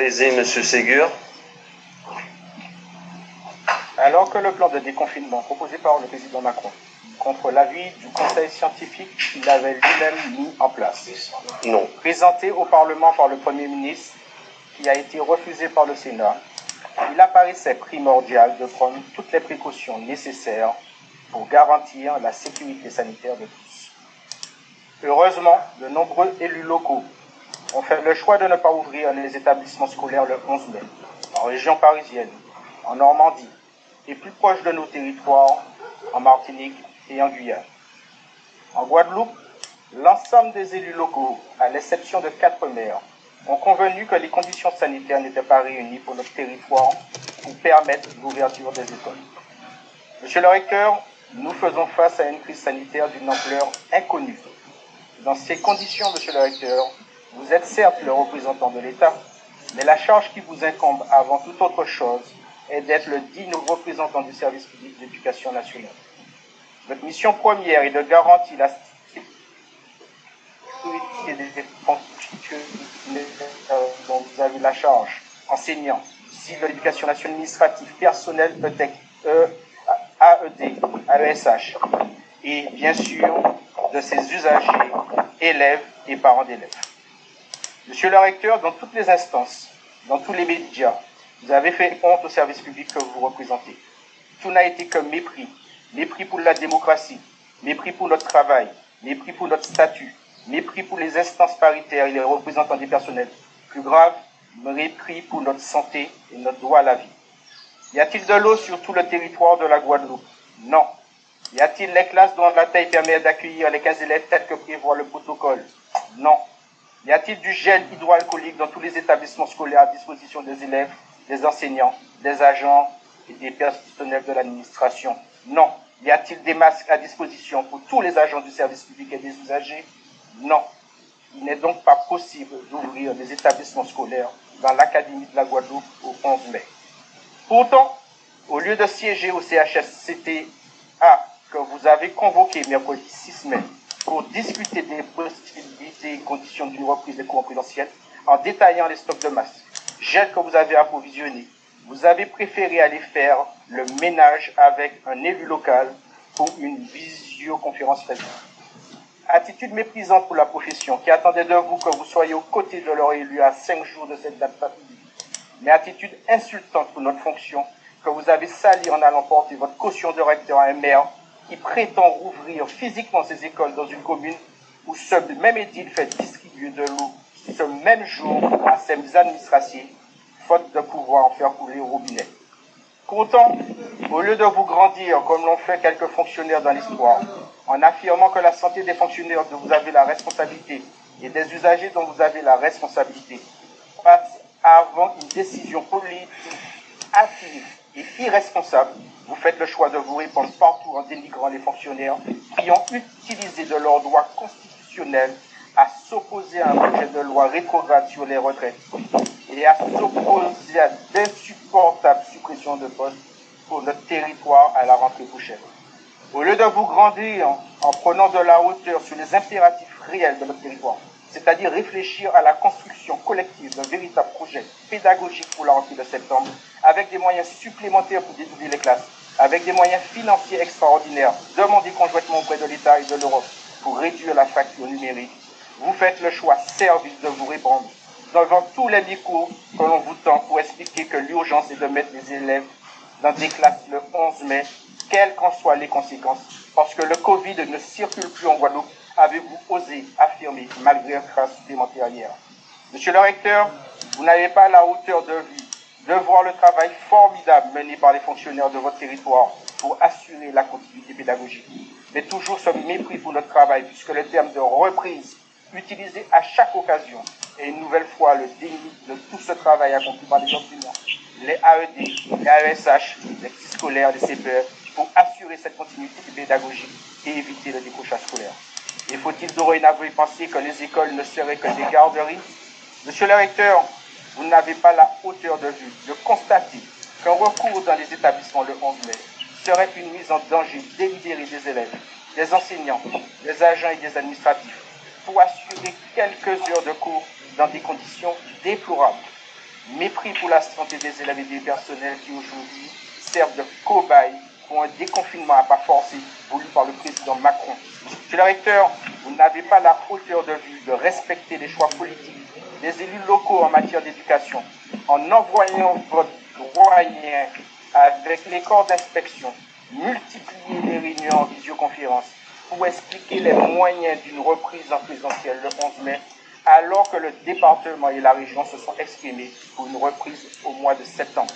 Allez-y, Monsieur Ségur. Alors que le plan de déconfinement proposé par le président Macron, contre l'avis du conseil scientifique qu'il avait lui-même mis en place, Non. présenté au Parlement par le Premier ministre, qui a été refusé par le Sénat, il apparaissait primordial de prendre toutes les précautions nécessaires pour garantir la sécurité sanitaire de tous. Heureusement, de nombreux élus locaux ont fait le choix de ne pas ouvrir les établissements scolaires le 11 mai, en région parisienne, en Normandie, et plus proche de nos territoires, en Martinique et en Guyane. En Guadeloupe, l'ensemble des élus locaux, à l'exception de quatre maires, ont convenu que les conditions sanitaires n'étaient pas réunies pour notre territoire pour permettre l'ouverture des écoles. Monsieur le recteur, nous faisons face à une crise sanitaire d'une ampleur inconnue. Dans ces conditions, monsieur le recteur, vous êtes certes le représentant de l'État, mais la charge qui vous incombe avant toute autre chose est d'être le digne représentant du service public d'éducation nationale. Votre mission première est de garantir la sécurité des fonctionnaires dont vous avez la charge, enseignants, si l'éducation nationale administrative, personnel, ETEC, e, AED, AESH, et bien sûr de ses usagers, élèves et parents d'élèves. Monsieur le recteur, dans toutes les instances, dans tous les médias, vous avez fait honte au service public que vous représentez. Tout n'a été que mépris. Mépris pour la démocratie, mépris pour notre travail, mépris pour notre statut, mépris pour les instances paritaires et les représentants des personnels. Plus grave, mépris pour notre santé et notre droit à la vie. Y a-t-il de l'eau sur tout le territoire de la Guadeloupe? Non. Y a-t-il les classes dont la taille permet d'accueillir les 15 élèves tels que prévoit le protocole? Non. Y a-t-il du gel hydroalcoolique dans tous les établissements scolaires à disposition des élèves des enseignants, des agents et des personnels de l'administration? Non. Y a-t-il des masques à disposition pour tous les agents du service public et des usagers? Non. Il n'est donc pas possible d'ouvrir des établissements scolaires dans l'Académie de la Guadeloupe au 11 mai. Pourtant, au lieu de siéger au CHSCT-A que vous avez convoqué mercredi 6 mai pour discuter des possibilités et conditions d'une reprise des cours présentiels en détaillant les stocks de masques, gel que vous avez approvisionné, vous avez préféré aller faire le ménage avec un élu local pour une visioconférence Facebook. Attitude méprisante pour la profession qui attendait de vous que vous soyez aux côtés de leur élu à cinq jours de cette date fatidique. Mais attitude insultante pour notre fonction que vous avez sali en allant porter votre caution de recteur à un maire qui prétend rouvrir physiquement ses écoles dans une commune où ce même édile fait distribuer de l'eau ce même jour à ses administrations, faute de pouvoir en faire couler au robinet. Pourtant, au lieu de vous grandir comme l'ont fait quelques fonctionnaires dans l'histoire, en affirmant que la santé des fonctionnaires dont vous avez la responsabilité et des usagers dont vous avez la responsabilité passe avant une décision politique hâtive et irresponsable, vous faites le choix de vous répondre partout en dénigrant les fonctionnaires qui ont utilisé de leurs droits constitutionnels à s'opposer à un projet de loi rétrograde sur les retraites et à s'opposer à d'insupportables suppressions de postes pour notre territoire à la rentrée prochaine. Au lieu de vous grandir en prenant de la hauteur sur les impératifs réels de notre territoire, c'est-à-dire réfléchir à la construction collective d'un véritable projet pédagogique pour la rentrée de septembre, avec des moyens supplémentaires pour dédoubler les classes, avec des moyens financiers extraordinaires, demandés conjointement auprès de l'État et de l'Europe pour réduire la facture numérique. Vous faites le choix service de vous répondre devant tous les micros que l'on vous tend pour expliquer que l'urgence est de mettre les élèves dans des classes le 11 mai, quelles qu'en soient les conséquences, parce que le Covid ne circule plus en Guadeloupe, avez-vous osé affirmer malgré un supplémentaire hier. Monsieur le recteur, vous n'avez pas la hauteur de vue de voir le travail formidable mené par les fonctionnaires de votre territoire pour assurer la continuité pédagogique, mais toujours ce mépris pour notre travail, puisque le terme de reprise utilisé à chaque occasion. Et une nouvelle fois, le déni de tout ce travail accompli par les enseignants, les AED, les AESH, les scolaires, les CPE, pour assurer cette continuité pédagogique et éviter le décrochage scolaire. Et faut-il dorénavant penser que les écoles ne seraient que des garderies? Monsieur le recteur, vous n'avez pas la hauteur de vue de constater qu'un recours dans les établissements le 11 mai serait une mise en danger délibérée des élèves, des enseignants, des agents et des administratifs pour assurer quelques heures de cours dans des conditions déplorables. Mépris pour la santé des élèves et des personnels qui aujourd'hui servent de cobayes pour un déconfinement à pas forcé voulu par le président Macron. Monsieur le recteur, vous n'avez pas la hauteur de vue de respecter les choix politiques des élus locaux en matière d'éducation en envoyant votre doyen avec les corps d'inspection multiplier les réunions en visioconférence pour expliquer les moyens d'une reprise en présentiel le 11 mai, alors que le département et la région se sont exprimés pour une reprise au mois de septembre.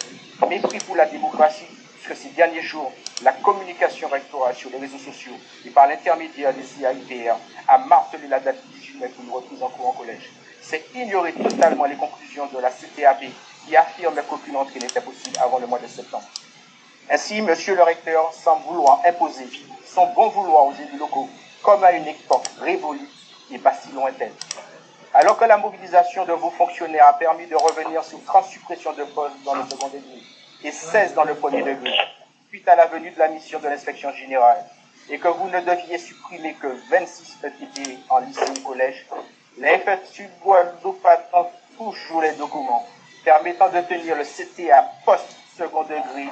Mépris pour la démocratie, puisque ces derniers jours, la communication rectorale sur les réseaux sociaux et par l'intermédiaire des CIPR a martelé la date du 18 mai pour une reprise en cours en collège. C'est ignorer totalement les conclusions de la CTAB qui affirme qu'aucune entrée n'était possible avant le mois de septembre. Ainsi, monsieur le recteur semble vouloir imposer son bon vouloir aux élus locaux, comme à une époque révolue et pas si lointaine. Alors que la mobilisation de vos fonctionnaires a permis de revenir sur 30 suppressions de postes dans le second degré et 16 dans le premier degré, suite à la venue de la mission de l'inspection générale, et que vous ne deviez supprimer que 26 ETP en lycée et collège, la FSU Guadeloupe attend toujours les documents permettant de tenir le CTA post-second degré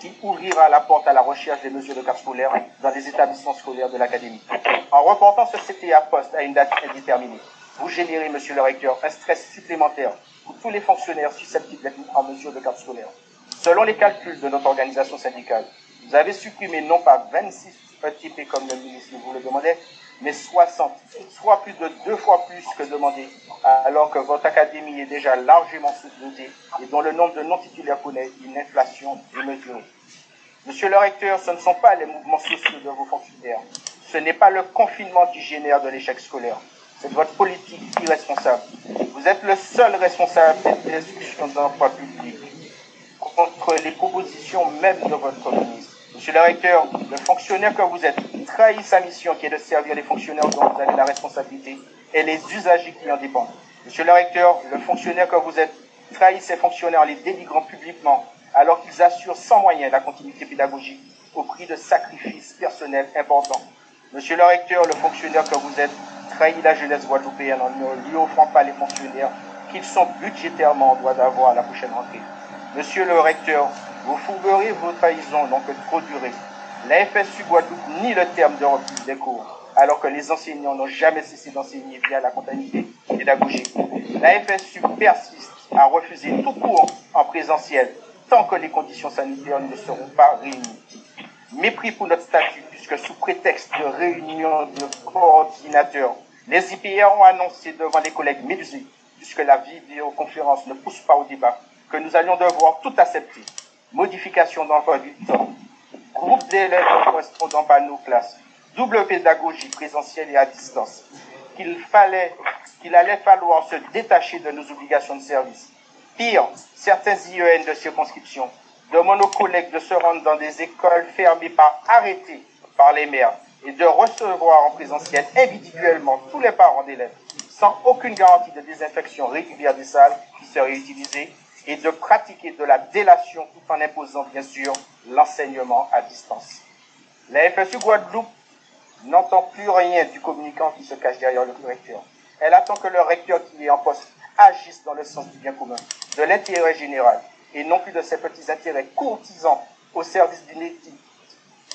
qui ouvrira la porte à la recherche des mesures de carte scolaire dans les établissements scolaires de l'Académie. En reportant ce CTA post à une date indéterminée, vous générez, monsieur le recteur, un stress supplémentaire pour tous les fonctionnaires susceptibles d'être en mesure de carte scolaire. Selon les calculs de notre organisation syndicale, vous avez supprimé non pas 26 ETP comme le ministre vous le demandait, mais 60, soit plus de deux fois plus que demandé, alors que votre académie est déjà largement sous-dotée et dont le nombre de non-titulaires connaît une inflation démesurée. Monsieur le recteur, ce ne sont pas les mouvements sociaux de vos fonctionnaires. Ce n'est pas le confinement qui génère de l'échec scolaire. C'est votre politique irresponsable. Vous êtes le seul responsable des discussions d'emploi public contre les propositions même de votre ministre. Monsieur le recteur, le fonctionnaire que vous êtes trahit sa mission qui est de servir les fonctionnaires dont vous avez la responsabilité et les usagers qui en dépendent. Monsieur le recteur, le fonctionnaire que vous êtes trahit ses fonctionnaires en les dénigrant publiquement alors qu'ils assurent sans moyens la continuité pédagogique au prix de sacrifices personnels importants. Monsieur le recteur, le fonctionnaire que vous êtes trahit la jeunesse guadeloupéenne en ne lui offrant pas les fonctionnaires qu'ils sont budgétairement en droit d'avoir à la prochaine rentrée. Monsieur le recteur, vous fouguerez vos trahisons que trop duré. La FSU Guadeloupe nie le terme de reprise des cours, alors que les enseignants n'ont jamais cessé d'enseigner via la comptabilité pédagogique. La FSU persiste à refuser tout cours en présentiel tant que les conditions sanitaires ne seront pas réunies. Mépris pour notre statut, puisque sous prétexte de réunion de coordinateurs, les IPR ont annoncé devant les collègues médusés, puisque la vidéoconférence ne pousse pas au débat, que nous allions devoir tout accepter. Modification d'emploi du temps, groupe d'élèves correspondant à nos classes, double pédagogie présentielle et à distance, qu'il fallait, qu'il allait falloir se détacher de nos obligations de service. Pire, certains IEN de circonscription demandent aux collègues de se rendre dans des écoles fermées par arrêté par les maires et de recevoir en présentiel individuellement tous les parents d'élèves sans aucune garantie de désinfection régulière des salles qui seraient utilisées et de pratiquer de la délation tout en imposant bien sûr l'enseignement à distance. La FSU Guadeloupe n'entend plus rien du communicant qui se cache derrière le recteur. Elle attend que le recteur qui est en poste agisse dans le sens du bien commun, de l'intérêt général, et non plus de ses petits intérêts courtisans au service d'une éthique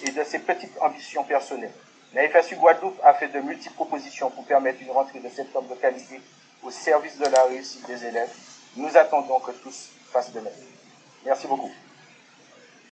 et de ses petites ambitions personnelles. La FSU Guadeloupe a fait de multiples propositions pour permettre une rentrée de septembre de qualité au service de la réussite des élèves. Nous attendons que tous fassent de même. Merci beaucoup.